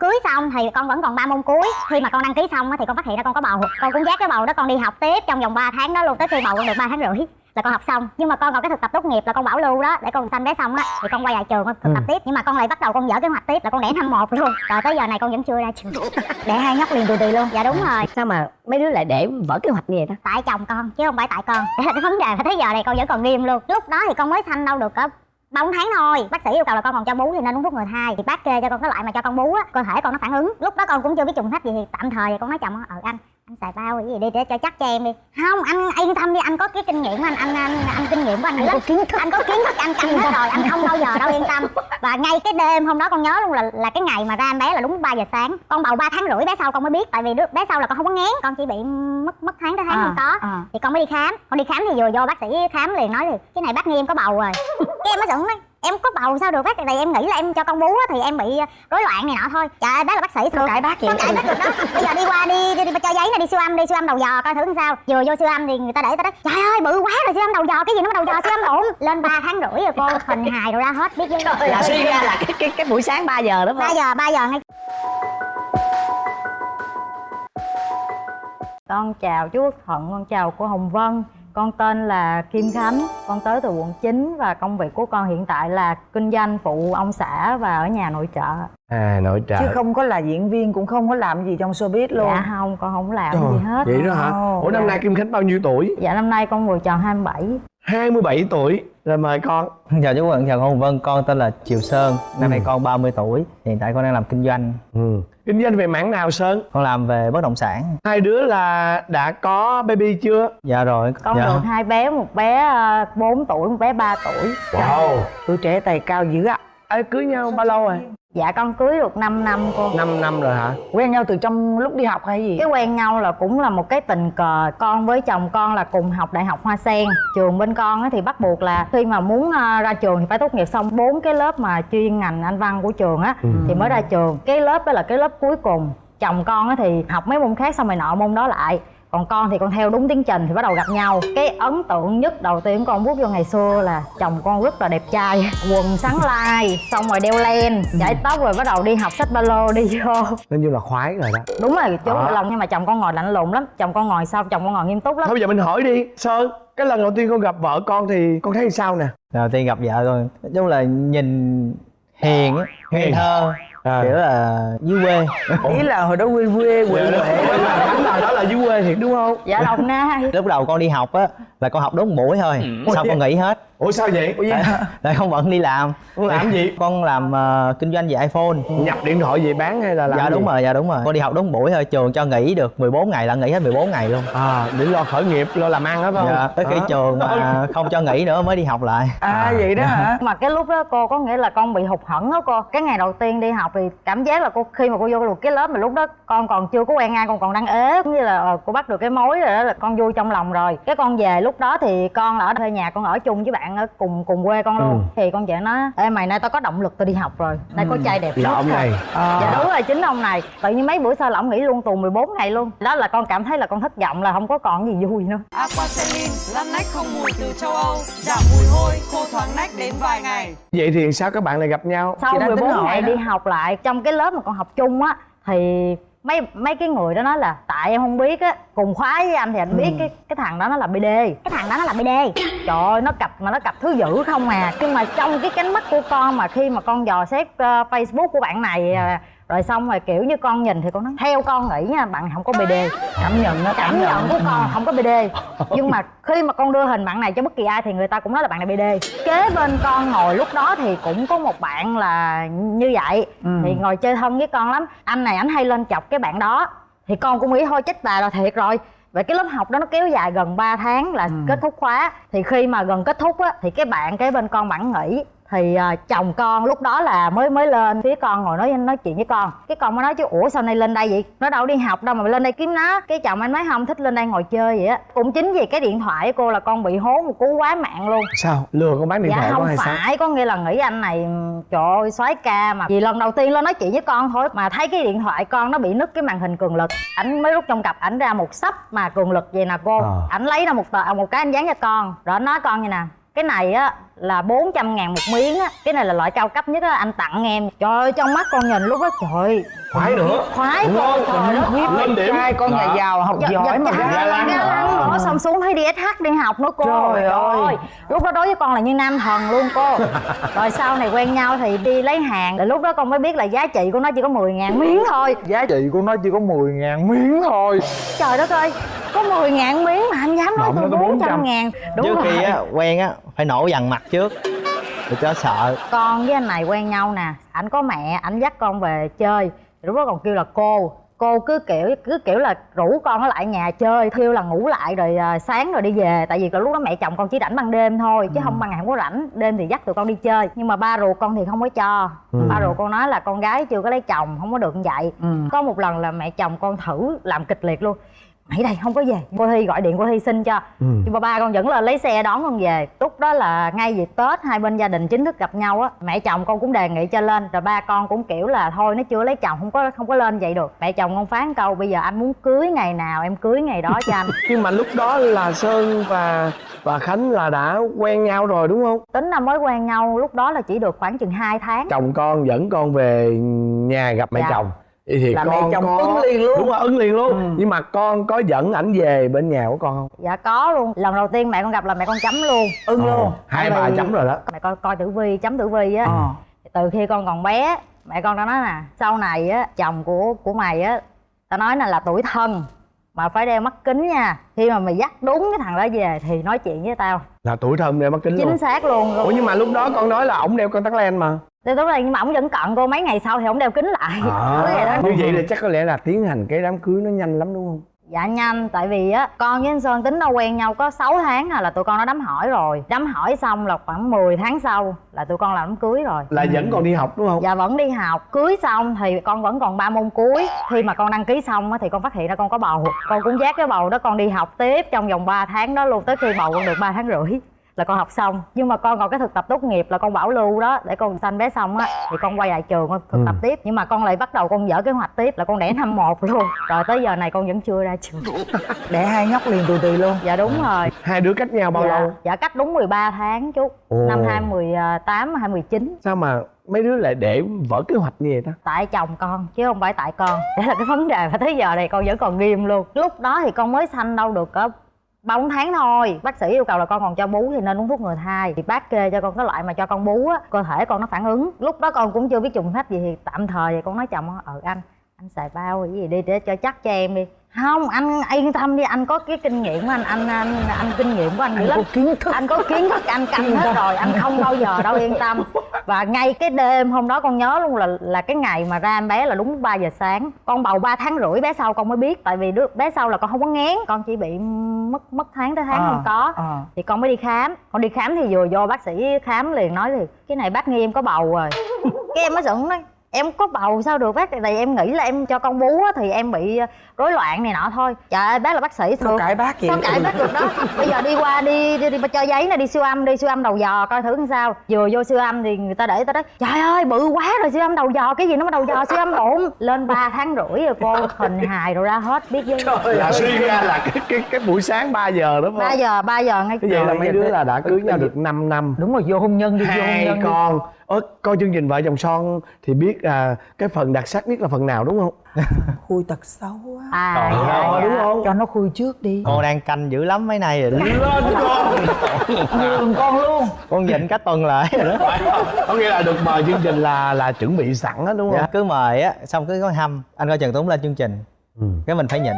cưới xong thì con vẫn còn ba môn cuối. Khi mà con đăng ký xong á thì con phát hiện ra con có bầu con cũng dắt cái bầu đó con đi học tiếp trong vòng 3 tháng đó luôn tới khi bầu con được ba tháng rưỡi là con học xong. Nhưng mà con còn cái thực tập tốt nghiệp là con bảo lưu đó để con sanh bé xong á thì con quay lại trường con thực tập Ừ. tiếp. Nhưng mà con lại bắt đầu con dở kế hoạch tiếp là con đẻ năm một luôn. Rồi tới giờ này con vẫn chưa ra trường. Đẻ hai nhóc liền tù tì luôn. Dạ đúng rồi. Sao mà mấy đứa lại để vỡ kế hoạch như vậy đó? Tại chồng con chứ không phải tại con. Cái vấn đề là tới giờ này con vẫn còn nghiêm luôn. Lúc đó thì con mới sanh đâu được cỡ ba bốn tháng thôi. Bác sĩ yêu cầu là con còn cho bú thì nên uống thuốc người thai. Thì bác kê cho con cái loại mà cho con bú á cơ thể con nó phản ứng. Lúc đó con cũng chưa biết trùng hết gì thì tạm thời con nói chồng ờ ừ, anh xài bao cái gì đi để cho chắc cho em đi. Không anh yên tâm đi anh có cái kinh nghiệm anh anh anh, anh kinh nghiệm của anh, anh có kiến thức. Anh có kiến thức anh canh hết rồi anh không bao giờ đâu yên tâm. Và ngay cái đêm hôm đó con nhớ luôn là là cái ngày mà ra em bé là đúng 3 giờ sáng. Con bầu 3 tháng rưỡi bé sau con mới biết tại vì đứa bé sau là con không có ngén con chỉ bị mất mất tháng tới tháng không có. à. thì con mới đi khám. Con đi khám thì vừa vô bác sĩ khám liền nói thì cái này bác nghi em có bầu rồi. Cái em mới giận nói em có bầu sao được? Bác tại em nghĩ là em cho con bú á, thì em bị rối loạn này nọ thôi. Trời ơi bác là bác sĩ Sao cãi bác vậy? Sao cãi bác được đó. Bây giờ đi qua đi, đi, đi cho giấy này đi siêu âm đi siêu âm đầu dò coi thử sao. Vừa vô siêu âm thì người ta để ta nói trời ơi bự quá rồi siêu âm đầu dò cái gì nó đầu dò siêu âm ổn. Lên 3 tháng rưỡi rồi cô hình hài rồi ra hết biết chứ. Là suy ra là cái cái cái buổi sáng 3 giờ đó phải ba không giờ ba giờ ngay Con chào chú Quốc Thuận, con chào cô Hồng Vân Con tên là Kim Khánh, con tới từ quận 9 Và công việc của con hiện tại là kinh doanh phụ ông xã và ở nhà nội trợ. À nội trợ. Chứ không có là diễn viên cũng không có làm gì trong showbiz luôn. Dạ không, con không làm Trời, gì hết. vậy đó hả? Ủa năm dạ. nay kim khánh bao nhiêu tuổi? Dạ năm nay con vừa tròn 27 27 tuổi rồi mời con. Chào chú Quận, chào cô Hồng Vân, con tên là Triều Sơn Năm nay Ừ. con 30 tuổi, hiện tại con đang làm kinh doanh. Ừ. kinh doanh về mảng nào sơn? Con làm về bất động sản. Hai đứa là đã có baby chưa? Dạ rồi. Con dạ. được hai bé, một bé ờ, 4 tuổi, một bé 3 tuổi. Wow. Tuổi trẻ tài cao dữ ạ. Ê, cưới nhau bao lâu rồi Dạ con cưới được 5 năm cô. 5 năm rồi hả? Quen nhau từ trong lúc đi học hay gì? Cái quen nhau là cũng là một cái tình cờ con với chồng con là cùng học đại học hoa sen. Trường bên con á thì bắt buộc là khi mà muốn ờ, ra trường thì phải tốt nghiệp xong bốn cái lớp mà chuyên ngành anh văn của trường á Ừ. thì mới ra trường. Cái lớp đó là cái lớp cuối cùng. Chồng con á thì học mấy môn khác xong rồi nọ môn đó lại còn con thì con theo đúng tiến trình thì bắt đầu gặp nhau. Cái ấn tượng nhất đầu tiên con bước vô ngày xưa là chồng con rất là đẹp trai quần sáng lai xong rồi đeo len chải tóc rồi bắt đầu đi học sách ba lô đi vô. Nên như là khoái rồi đó. Đúng rồi chú À. lòng nhưng mà chồng con ngồi lạnh lùng lắm. Chồng con ngồi sau chồng con ngồi nghiêm túc lắm. Thôi bây giờ mình hỏi đi sơn cái lần đầu tiên con gặp vợ con thì con thấy sao nè? Đầu tiên gặp vợ con, nói chung là nhìn hiền Hiền. thơ à. Kiểu là dưới quê. Ý là hồi đó quê quê quê. Dạ, quê đó là đúng là đó là dưới quê thiệt đúng không? Dạ đồng nai Lúc đầu con đi học á, là con học đúng một buổi thôi. Sau con nghỉ hết, ủa sao vậy? Tại, tại con bận đi làm. Con làm gì? Con làm ờ, kinh doanh về iPhone. Nhập điện thoại về bán hay là làm Dạ gì? đúng rồi, dạ đúng rồi. Con đi học đúng một buổi thôi, trường cho nghỉ được 14 ngày là nghỉ hết 14 ngày luôn. À để lo khởi nghiệp lo làm ăn đó phải không? Dạ, tới khi Đó. trường mà không cho nghỉ nữa mới đi học lại. À vậy đó hả? Mà cái lúc đó cô có nghĩa là con bị hụt hẫng đó cô. Cái ngày đầu tiên đi học thì cảm giác là cô khi mà cô vô được cái lớp mà lúc đó con còn chưa có quen ai con còn đang ế. Cũng như là ờ, cô bắt được cái mối rồi đó là con vui trong lòng rồi. Cái con về lúc đó thì con là ở thuê nhà con ở chung với bạn ở cùng cùng quê con luôn Ừ. thì con về nói ê mày nay tao có động lực tao đi học rồi nay có trai đẹp là nhất ông rồi." này à. dạ đúng rồi chính ông này tự nhiên mấy bữa sau là ông nghỉ luôn tù 14 ngày luôn đó là con cảm thấy là con thất vọng là không có còn gì vui nữa Aquacelin, lăn nách không mùi từ châu Âu, giảm mùi hôi, khô thoáng nách đến vài ngày. vậy thì sao các bạn lại gặp nhau sau Chị đang tính 14 hỏi ngày đó. đi học lại trong cái lớp mà con học chung á thì mấy mấy cái người đó nói là tại em không biết á cùng khóa với anh thì anh biết cái cái thằng đó nó là bd cái thằng đó nó là bd trời ơi nó cặp mà nó cặp thứ dữ không à. Nhưng mà trong cái cánh mắt của con mà khi mà con dò xét ờ, facebook của bạn này ờ, rồi xong rồi kiểu như con nhìn thì con nói theo con nghĩ nha bạn không có bd cảm nhận nó cảm nhận. của con không có bd nhưng mà khi mà con đưa hình bạn này cho bất kỳ ai thì người ta cũng nói là bạn này bd kế bên con ngồi lúc đó thì cũng có một bạn là như vậy. Ừ. thì ngồi chơi thân với con lắm. Anh này anh hay lên chọc cái bạn đó. Thì con cũng nghĩ thôi chết bà rồi thiệt rồi. Vậy cái lớp học đó nó kéo dài gần 3 tháng là kết thúc khóa. Thì khi mà gần kết thúc á thì cái bạn kế bên con bạn nghỉ thì à, chồng con lúc đó là mới mới lên phía con ngồi nói nói chuyện với con. Cái con mới nói chứ ủa sao nay lên đây vậy? Nó đâu đi học đâu mà lên đây kiếm nó. Cái chồng anh nói không thích lên đây ngồi chơi vậy á. Cũng chính vì cái điện thoại của cô là con bị hố một cú quá mạng luôn. Sao? Lừa con bán điện dạ thoại không hay sao? phải. Có nghĩa là nghĩ anh này ừm, trời ơi soái ca mà. Vì lần đầu tiên lên nói chuyện với con thôi mà thấy cái điện thoại con nó bị nứt cái màn hình cường lực. Ảnh mới rút trong cặp ảnh ra một sấp mà cường lực vậy nè cô. Ờ. ảnh lấy ra một tờ một cái anh dán cho con. Rồi nói con như nè cái này á là 400 ngàn một miếng á. Cái này là loại cao cấp nhất á. Anh tặng em. Trời ơi, trong mắt con nhìn lúc đó, trời khoái nữa. Khoái Đúng không? trời đất Lên điểm. trai con nhà Đó. giàu học Dạ, giỏi dạ, mà. dạ, ga dạ, lăng Ờ. bỏ xong xuống thấy đi SH đi học nữa cô. Trời ơi. lúc đó đối với con là như nam thần luôn cô. Rồi sau này quen nhau thì đi lấy hàng. Rồi lúc đó con mới biết là giá trị của nó chỉ có 10 ngàn miếng thôi. Giá trị của nó chỉ có 10 ngàn miếng thôi. Trời đất ơi. Có 10 ngàn miếng mà anh dám nói tôi nó có 400 400. ngàn. Đúng trước rồi. khi á quen á phải nổ dằn mặt trước. Để cho sợ. Con với anh này quen nhau nè. Ảnh có mẹ ảnh dắt con về chơi lúc đó còn kêu là cô cô cứ kiểu cứ kiểu là rủ con ở lại nhà chơi kêu là ngủ lại rồi à, sáng rồi đi về. Tại vì lúc đó mẹ chồng con chỉ rảnh ban đêm thôi chứ không ban ngày không có rảnh đêm thì dắt tụi con đi chơi. Nhưng mà ba ruột con thì không có cho. Ba ruột con nói là con gái chưa có lấy chồng không có được như vậy. Ừ. có một lần là mẹ chồng con thử làm kịch liệt luôn mày đây không có về. Cô thi gọi điện cô thi xin cho. Ừ. nhưng mà ba con vẫn là lấy xe đón con về. Lúc đó là ngay dịp tết hai bên gia đình chính thức gặp nhau á. Mẹ chồng con cũng đề nghị cho lên rồi ba con cũng kiểu là thôi nó chưa lấy chồng không có không có lên vậy được. Mẹ chồng con phán câu bây giờ anh muốn cưới ngày nào em cưới ngày đó cho anh. Nhưng mà lúc đó là sơn và và khánh là đã quen nhau rồi đúng không? Tính là mới quen nhau lúc đó là chỉ được khoảng chừng 2 tháng. Chồng con dẫn con về nhà gặp mẹ Dạ. chồng Vậy thì là con mẹ chồng có... ứng liền luôn. Đúng rồi ứng liền luôn. Ừ. nhưng mà con có dẫn ảnh về bên nhà của con không? Dạ có luôn. Lần đầu tiên mẹ con gặp là mẹ con chấm luôn. Ưng luôn. Ờ, hai Tại bà chấm rồi đó. Mẹ con coi tử vi chấm tử vi á. Ờ. Từ khi con còn bé mẹ con đã nói nè sau này á chồng của của mày á tao nói là là tuổi thân mà phải đeo mắt kính nha. Khi mà mày dắt đúng cái thằng đó về thì nói chuyện với tao. Là tuổi thân để mắt kính luôn. chính xác luôn ủa nhưng mà lúc đó con nói là ổng đeo con tắc len mà thì lúc này nhưng mà ổng vẫn cận cô mấy ngày sau thì ổng đeo kính lại. À, vậy đó. như vậy là chắc có lẽ là tiến hành cái đám cưới nó nhanh lắm đúng không? Dạ nhanh tại vì á con với anh sơn tính đâu quen nhau có 6 tháng à là tụi con đã đám hỏi rồi. Đám hỏi xong là khoảng 10 tháng sau là tụi con làm đám cưới rồi. Là dẫn con đi học đúng không? Dạ vẫn đi học. Cưới xong thì con vẫn còn ba môn cuối. Khi mà con đăng ký xong á thì con phát hiện ra con có bầu. Con cũng dắt cái bầu đó con đi học tiếp Trong vòng 3 tháng đó luôn Tới khi bầu con được 3 tháng rưỡi là con học xong. Nhưng mà con còn cái thực tập tốt nghiệp là con bảo lưu đó để con sanh bé xong á thì con quay lại trường con thực tập tiếp. Nhưng mà con lại bắt đầu con dở kế hoạch tiếp là con đẻ năm một luôn. Rồi tới giờ này con vẫn chưa ra trường. Đẻ hai nhóc liền tù tì luôn. Dạ đúng rồi. Hai đứa cách nhau bao dạ, lâu? dạ cách đúng 13 tháng chú Ồ. năm 2018 2019 sao mà mấy đứa lại để vỡ kế hoạch như vậy ta? Tại chồng con chứ không phải tại con. Đấy là cái vấn đề mà tới giờ này con vẫn còn nghiêm luôn. Lúc đó thì con mới sanh đâu được có ba bốn tháng thôi. Bác sĩ yêu cầu là con còn cho bú thì nên uống thuốc ngừa thai. Thì bác kê cho con cái loại mà cho con bú á, cơ thể con nó phản ứng. Lúc đó con cũng chưa biết trùng hết gì thì tạm thời thì con nói chồng ờ anh anh xài bao cái gì đi để cho chắc cho em đi không anh yên tâm đi anh có cái kinh nghiệm của anh anh anh, anh kinh nghiệm của anh anh lắm. có kiến thức. Anh có kiến thức anh canh hết rồi anh không bao giờ đâu yên tâm. Và ngay cái đêm hôm đó con nhớ luôn là là cái ngày mà ra em bé là đúng 3 giờ sáng. Con bầu 3 tháng rưỡi bé sau con mới biết tại vì đứa bé sau là con không có ngén con chỉ bị mất mất tháng tới tháng Ờ, không có. ờ. thì con mới đi khám. Con đi khám thì vừa vô bác sĩ khám liền nói thì cái này bác nghi em có bầu rồi. Cái em mới giận nói em có bầu sao được bác? Tại vì em nghĩ là em cho con bú á, thì em bị ờ, rối loạn này nọ thôi. Trời ơi bác là bác sĩ sao? Được cãi bác vậy? Sao cãi bác được đó? Bây giờ đi qua đi đi, đi cho giấy này đi siêu âm đi siêu âm đầu dò coi thử làm sao. Vừa vô siêu âm thì người ta để ta nói trời ơi bự quá rồi siêu âm đầu dò cái gì nó mà đầu dò siêu âm bụng. Lên 3 tháng rưỡi rồi cô hình hài rồi ra hết biết với là suy ra là cái cái cái buổi sáng 3 giờ đúng không? ba giờ ba giờ ngay Như vậy là mấy đứa là đã cưới nhau được 5 năm. Đúng rồi vô hôn nhân đi vô hôn nhân đi. con ơ coi chương trình vợ chồng son thì biết à, cái phần đặc sắc nhất là phần nào đúng không? Khui tật xấu á à Trời dạ, Ờ, dạ. đúng không? Cho nó khui trước đi. Con đang canh dữ lắm mấy nay rồi đó. Lên con. Nhường con luôn. Con dịnh cách tuần lại rồi đó. Có nghĩa là được mời chương trình là là chuẩn bị sẵn á đúng không? Dạ, cứ mời á xong cứ có hâm. Anh coi trần tuấn lên chương trình. Ừ. cái mình phải nhịn.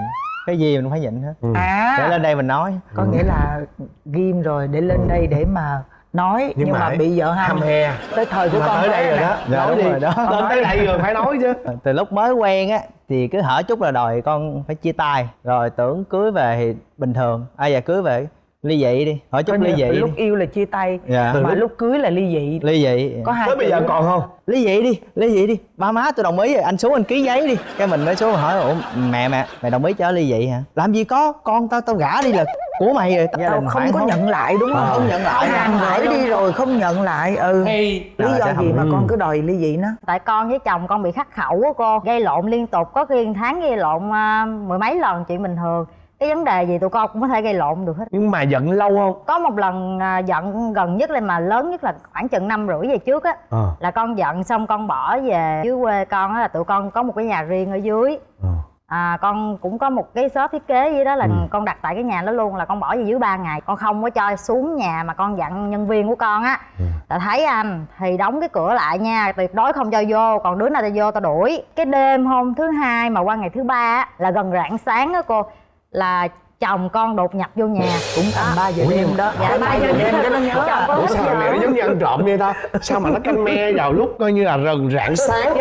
Cái gì mình phải nhịn hết Ừ. để à lên đây mình nói. Có nghĩa là ghim rồi để lên đây để mà nói nhưng, mà, bị vợ hâm he. tới thời của mà con tới đây bé rồi đó. Dạ, nói đúng đi. rồi đó. lên tới đây rồi phải nói chứ. Từ lúc mới quen á thì cứ hở chút là đòi con phải chia tay. Rồi tưởng cưới về thì bình thường. Ai giờ cưới về ly dị đi. Hỏi chút ly dị lúc đi. yêu là chia tay Dạ. mà lúc cưới là ly dị. Ly dị. Có hai tới bây giờ còn không? Ly dị đi ly dị đi. Ba má tôi đồng ý rồi anh xuống anh ký giấy đi. Cái mình mới xuống hỏi ủa mẹ mẹ mày đồng ý cho ly dị hả? Làm gì có con tao tao gả đi là của mày rồi tao không phải có nhận lại đúng không? Ờ, không nhận lại. hàng gửi đi rồi không nhận lại. Ừ. Lý Rồi, do gì mà ừ. con cứ đòi ly dị nó? Tại con với chồng con bị khắc khẩu á cô gây lộn liên tục có khi tháng gây lộn à, mười mấy lần chuyện bình thường. Cái vấn đề gì tụi con cũng có thể gây lộn được hết. Nhưng mà giận lâu không? Có một lần à, giận gần nhất lên mà lớn nhất là khoảng chừng năm rưỡi về trước á ờ. là con giận xong con bỏ về dưới quê con á là tụi con có một cái nhà riêng ở dưới. Ờ à, con cũng có một cái shop thiết kế gì đó là Ừ. con đặt tại cái nhà đó luôn là con bỏ về dưới ba ngày con không có cho xuống nhà mà con dặn nhân viên của con á Ừ. là thấy anh thì đóng cái cửa lại nha tuyệt đối không cho vô còn đứa nào ta vô ta đuổi cái đêm hôm thứ hai mà qua ngày thứ ba á là gần rạng sáng á cô là chồng con đột nhập vô nhà. Cũng tầm ba giờ đêm đó. Dạ ba giờ đêm cái nó nhớ. À. ủa sao mẹ nó giống như ăn trộm vậy ta? Sao mà nó canh me vào lúc coi như là rần rạng sáng?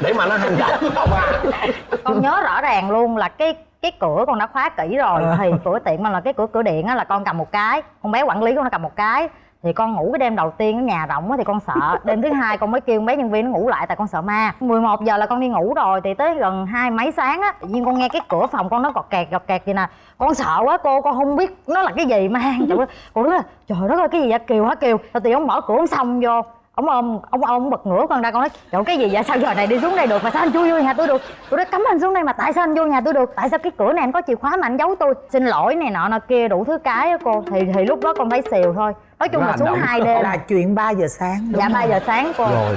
Để mà nó hành động không à? Con nhớ rõ ràng luôn là cái cái cửa con đã khóa kỹ rồi. Ờ. thì cửa tiệm mà là cái cửa cửa điện á là con cầm một cái. Con bé quản lý con nó cầm một cái thì con ngủ cái đêm đầu tiên ở nhà rộng á thì con sợ. Đêm thứ hai con mới kêu bé nhân viên nó ngủ lại tại con sợ ma. 11 giờ là con đi ngủ rồi thì tới gần hai mấy sáng á tự nhiên con nghe cái cửa phòng con nó gọt kẹt gọt kẹt vậy nè. Con sợ quá cô con không biết nó là cái gì mà. Trời ơi con đứa là trời đất ơi cái gì vậy? Kiều hả kiều thì ông mở cửa ông xong vô ông ôm ông ông bật ngửa con ra con nói trời cái gì vậy? Sao giờ này đi xuống đây được? Mà sao anh chui vô nhà tôi được? Tôi nói cấm anh xuống đây mà tại sao anh vô nhà tôi được? Tại sao cái cửa này anh có chìa khóa mà anh giấu tôi? Xin lỗi này nọ nọ kia đủ thứ cái á cô. Thì thì lúc đó con thấy xìu thôi. Nói chung là xuống hai đêm. là chuyện 3 giờ sáng đúng dạ ba giờ sáng cô rồi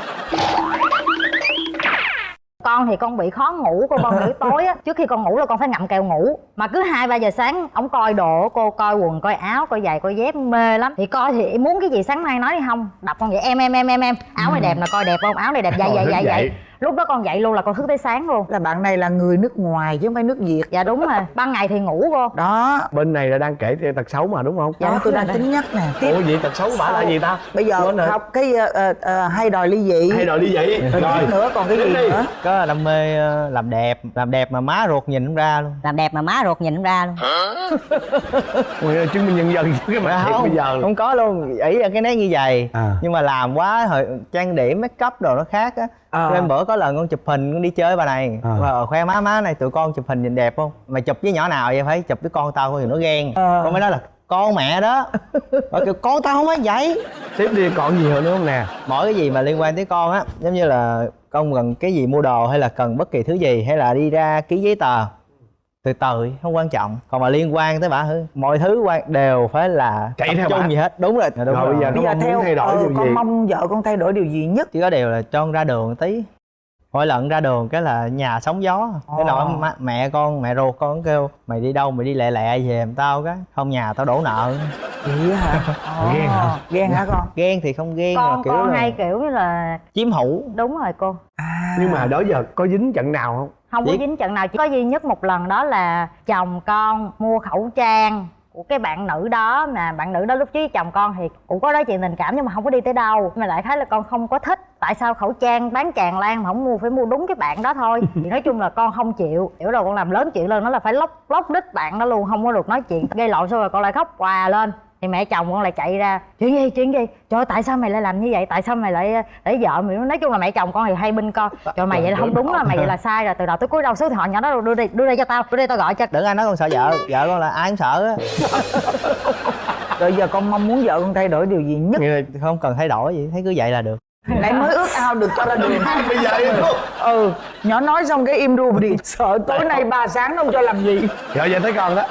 con thì con bị khó ngủ cô con buổi tối á trước khi con ngủ là con phải ngậm kẹo ngủ. Mà cứ hai ba giờ sáng ổng coi đồ cô coi quần coi áo coi giày coi dép mê lắm. Thì coi thì muốn cái gì sáng mai nói đi không? Đập con vậy em em em em em. Áo này đẹp nè coi đẹp không? Áo này đẹp dậy thức dậy dậy. dậy lúc đó con dậy luôn là con thức tới sáng luôn. Là bạn này là người nước ngoài chứ không phải nước việt. Dạ đúng rồi. Ban ngày thì ngủ cô. Đó. Bên này là đang kể tật xấu mà đúng không? Đó tôi đang tính nhắc nè. Tiếp. Ủa vậy tật xấu của bả là gì ta? Bây giờ học cái ờ, ờ, ờ, hay đòi ly dị. Hay rồi đi vậy rồi. Nữa còn cái gì nữa? Có đam mê làm đẹp làm đẹp mà má ruột nhìn không ra luôn. Làm đẹp mà má ruột nhìn ra luôn. Ui, chứng minh nhân dân chứ cái mặt thiệt bây giờ. không có luôn. Ý là cái nét như vậy. À. nhưng mà làm quá hồi trang điểm make up đồ nó khác á Ờ. Nên bữa có lần con chụp hình con đi chơi với bà này. À. và khoe má má này tụi con chụp hình nhìn đẹp không? Mày chụp với nhỏ nào vậy? Phải chụp với con tao thì nó ghen. Ờ. con mới nói là con mẹ đó. Và kiểu con tao không phải vậy. Tiếp đi còn gì nữa không nè? Mỗi cái gì mà liên quan tới con á giống như là con cần cái gì mua đồ hay là cần bất kỳ thứ gì hay là đi ra ký giấy tờ từ từ không quan trọng. Còn mà liên quan tới bà hư mọi thứ quan đều phải là Chạy theo bả. gì hết. Đúng rồi. Đúng Rồi, rồi, bây giờ bây Nó giờ mong muốn theo thay đổi ờ, điều con gì? mong vợ con thay đổi điều gì nhất? Chỉ có điều là cho con ra đường tí. Mỗi lần ra đường cái là nhà sóng gió. Cái nào má- mẹ con mẹ ruột con kêu mày đi đâu mày đi lẹ lẹ về giùm tao cái. Không nhà tao đổ nợ. Vậy hả? Ồ, Ghen hả? ghen hả con? Ghen thì không ghen mà con kiểu con là hay kiểu như là chiếm hữu. Đúng rồi cô. À. Nhưng mà đó giờ có dính trận nào không không có dính trận nào chỉ có duy nhất một lần đó là chồng con mua khẩu trang của cái bạn nữ đó mà bạn nữ đó lúc trước chồng con thì cũng có nói chuyện tình cảm nhưng mà không có đi tới đâu. Mà lại thấy là con không có thích tại sao khẩu trang bán tràn lan mà không mua phải mua đúng cái bạn đó thôi. Thì nói chung là con không chịu hiểu rồi con làm lớn chuyện lên nó là phải lóc lóc đít bạn đó luôn không có được nói chuyện. Gây lộn xong rồi con lại khóc hòa lên thì mẹ chồng con lại chạy ra chuyện gì chuyện gì? Trời ơi, tại sao mày lại làm như vậy? Tại sao mày lại để vợ mày nói chung là mẹ chồng con thì hay binh con. Trời mày vậy là không đúng là mày vậy là sai rồi. Từ đầu tới cuối đâu số điện thoại nhỏ đó đưa đi đưa đây cho tao. Đưa đây tao gọi cho đừng ai nói con sợ vợ vợ con là ai cũng sợ á. Rồi giờ con mong muốn vợ con thay đổi điều gì nhất? Không cần thay đổi gì thấy cứ vậy là được. Nãy mới ước ao được cho ra đường. Bây giờ luôn. Ừ nhỏ nói xong cái im ru đi. Sợ tối nay ba sáng không cho làm gì. Rồi giờ tới con đó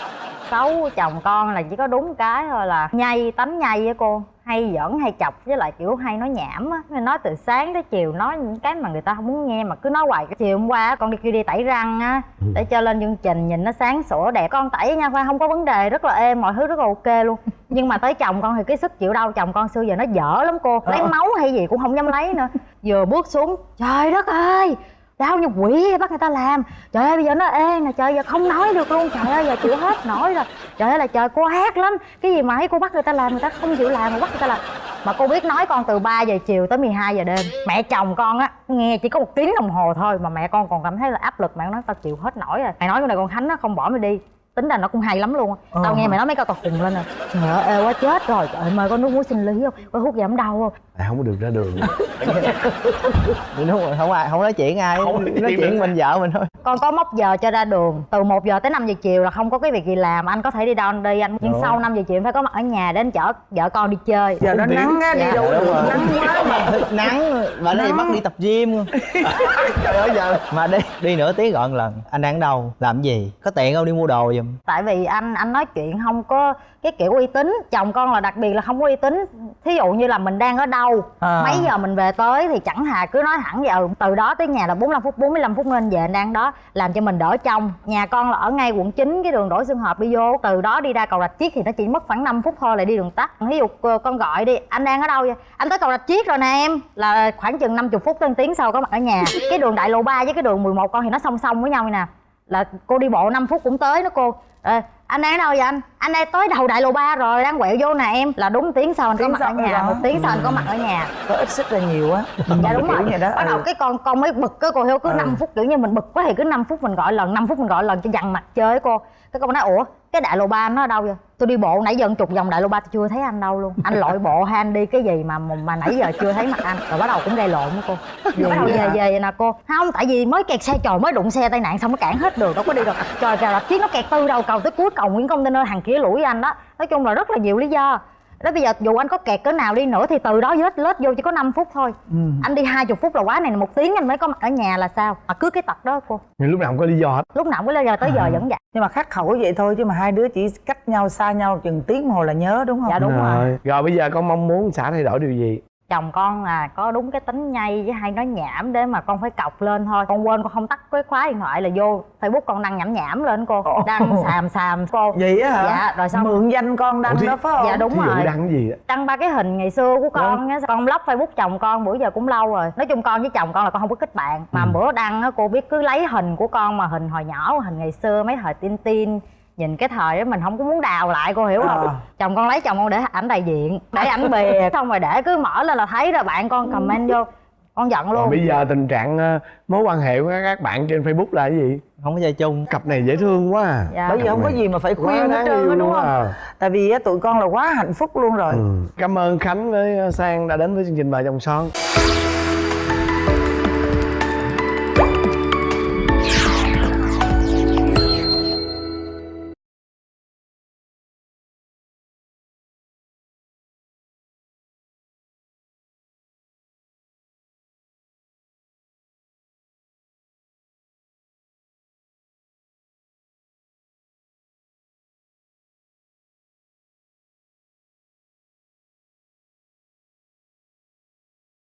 xấu của chồng con là chỉ có đúng cái thôi là nhây tánh nhây á cô. Hay giỡn hay chọc với lại kiểu hay nói nhảm á. Nói từ sáng tới chiều nói những cái mà người ta không muốn nghe mà cứ nói hoài. Chiều hôm qua con đi kêu đi tẩy răng á để cho lên chương trình nhìn nó sáng sủa đẹp. Con tẩy nha khoan không có vấn đề rất là êm mọi thứ rất là ok luôn. Nhưng mà tới chồng con thì cái sức chịu đau chồng con xưa giờ nó dở lắm cô. Lấy máu hay gì cũng không dám lấy nữa. Vừa bước xuống trời đất ơi đau như quỷ bắt người ta làm. Trời ơi, bây giờ nó ê, nè, trời giờ không nói được luôn. Trời ơi, giờ chịu hết nổi rồi. Trời ơi là trời, cô ác lắm. Cái gì mà ấy cô bắt người ta làm, người ta không chịu làm mà bắt người ta làm. Mà cô biết nói con từ 3 giờ chiều tới 12 giờ đêm. Mẹ chồng con á, nghe chỉ có một tiếng đồng hồ thôi mà mẹ con còn cảm thấy là áp lực mẹ nói tao chịu hết nổi rồi. Mày nói con này con khánh nó không bỏ mày đi tính ra nó cũng hay lắm luôn á. Tao Ờ. nghe mày nói mấy câu tao khùng lên rồi trời ơi ê quá chết rồi. Trời ơi mời con nước muối sinh lý không? Có hút giảm đau không? À, không có được ra đường. Đúng rồi không ai không nói chuyện ai Không nói chuyện mình vợ mình thôi. Con có mốc giờ cho ra đường từ 1 giờ tới 5 giờ chiều là không có cái việc gì làm. Anh có thể đi đâu anh đi anh. Nhưng Đúng. sau 5 giờ chiều phải có mặt ở nhà để anh chở vợ con đi chơi. Giờ nó nắng á đi Dạ. đâu nắng quá mà nắng. Bà đây bắt đi tập gym. Luôn trời ơi giờ. Mà đi đi nửa tiếng một lần. Anh đang ở đâu? Làm gì? Có tiện không? Đi mua đồ giùm giùm tại vì anh anh nói chuyện không có cái kiểu uy tín chồng con là đặc biệt là không có uy tín. Thí dụ như là mình đang ở đâu À. mấy giờ mình về tới thì chẳng hà cứ nói thẳng giờ từ đó tới nhà là 45 phút 45 phút nên về anh đang đó làm cho mình đỡ trong nhà con là ở ngay quận 9 cái đường đổi xương hợp đi vô. Từ đó đi ra cầu rạch chiếc thì nó chỉ mất khoảng 5 phút thôi là đi đường tắt. Ví dụ ờ, con gọi đi anh đang ở đâu vậy? Anh tới cầu rạch chiếc rồi nè em. Là khoảng chừng 50 phút tới tiếng sau có mặt ở nhà. Cái đường đại lộ 3 với cái đường 11 con thì nó song song với nhau nè là cô đi bộ 5 phút cũng tới đó cô. Ờ, anh đang ở đâu vậy anh? Anh đang tới đầu đại lộ 3 rồi đang quẹo vô nè em. Là đúng tiếng sau anh có Tiếng mặt ở nhà? rồi. một tiếng sau anh có mặt ở nhà? Có ít sức là nhiều á. Dạ đúng rồi. vậy đó bắt đầu ừ. cái con con mới bực cái cô hiểu cứ Ừ. 5 phút kiểu như mình bực quá thì cứ 5 phút mình gọi lần 5 phút mình gọi lần cho dằn mặt chơi cô. Cái con nói ủa cái đại lộ 3 nó ở đâu vậy? Tôi đi bộ nãy giờ chục vòng đại lộ 3 tôi chưa thấy anh đâu luôn. Anh lội bộ hay anh đi cái gì mà mà nãy giờ chưa thấy mặt anh? Rồi bắt đầu cũng gây lộn với cô. Hả? về về nè cô. Không tại vì mới kẹt xe trời mới đụng xe tai nạn xong nó cản hết đường đâu có đi được. Trời kìa chiếc nó kẹt từ đầu cầu tới cuối cầu Nguyễn Container hàng kia lũi anh đó. Nói chung là rất là nhiều lý do đó bây giờ dù anh có kẹt cỡ nào đi nữa thì từ đó lết lết vô chỉ có 5 phút thôi. Ừ. anh đi hai chục phút là quá này một tiếng anh mới có mặt ở nhà là sao? Mà cứ cái tật đó cô. Nhưng lúc nào không có lý do hết. Lúc nào cũng bây giờ tới giờ vẫn vậy. Nhưng mà khắc khẩu vậy thôi chứ mà hai đứa chỉ cách nhau xa nhau chừng tiếng đồng hồ là nhớ đúng không? Dạ đúng rồi. rồi. Bây giờ con mong muốn xã thay đổi điều gì chồng con là có đúng cái tính nhây với hay nói nhảm để mà con phải cọc lên thôi. Con quên con không tắt cái khóa điện thoại là vô facebook con đăng nhảm nhảm lên cô. Đăng xàm xàm cô. Vậy á hả? Dạ rồi xong. Mượn danh con đăng Ủa đó phải không? Dạ đúng rồi. đăng gì á đăng ba cái hình ngày xưa của con á. Con block facebook chồng con bữa giờ cũng lâu rồi. Nói chung con với chồng con là con không có kết bạn mà bữa đăng á cô biết cứ lấy hình của con mà hình hồi nhỏ hình ngày xưa mấy thời tin tin nhìn cái thời đó mình không có muốn đào lại cô hiểu không À. chồng con lấy chồng con để ảnh đại diện để ảnh bìa xong rồi để cứ mở lên là thấy rồi bạn con comment vô con giận rồi luôn bây giờ tình trạng ờ, mối quan hệ của các bạn trên facebook là cái gì không có chơi chung cặp này dễ thương quá à dạ. bởi vì không có gì mà phải khuyên hết trơn đúng không à. tại vì tụi con là quá hạnh phúc luôn rồi ừ. cảm ơn khánh với sang đã đến với chương trình vợ chồng son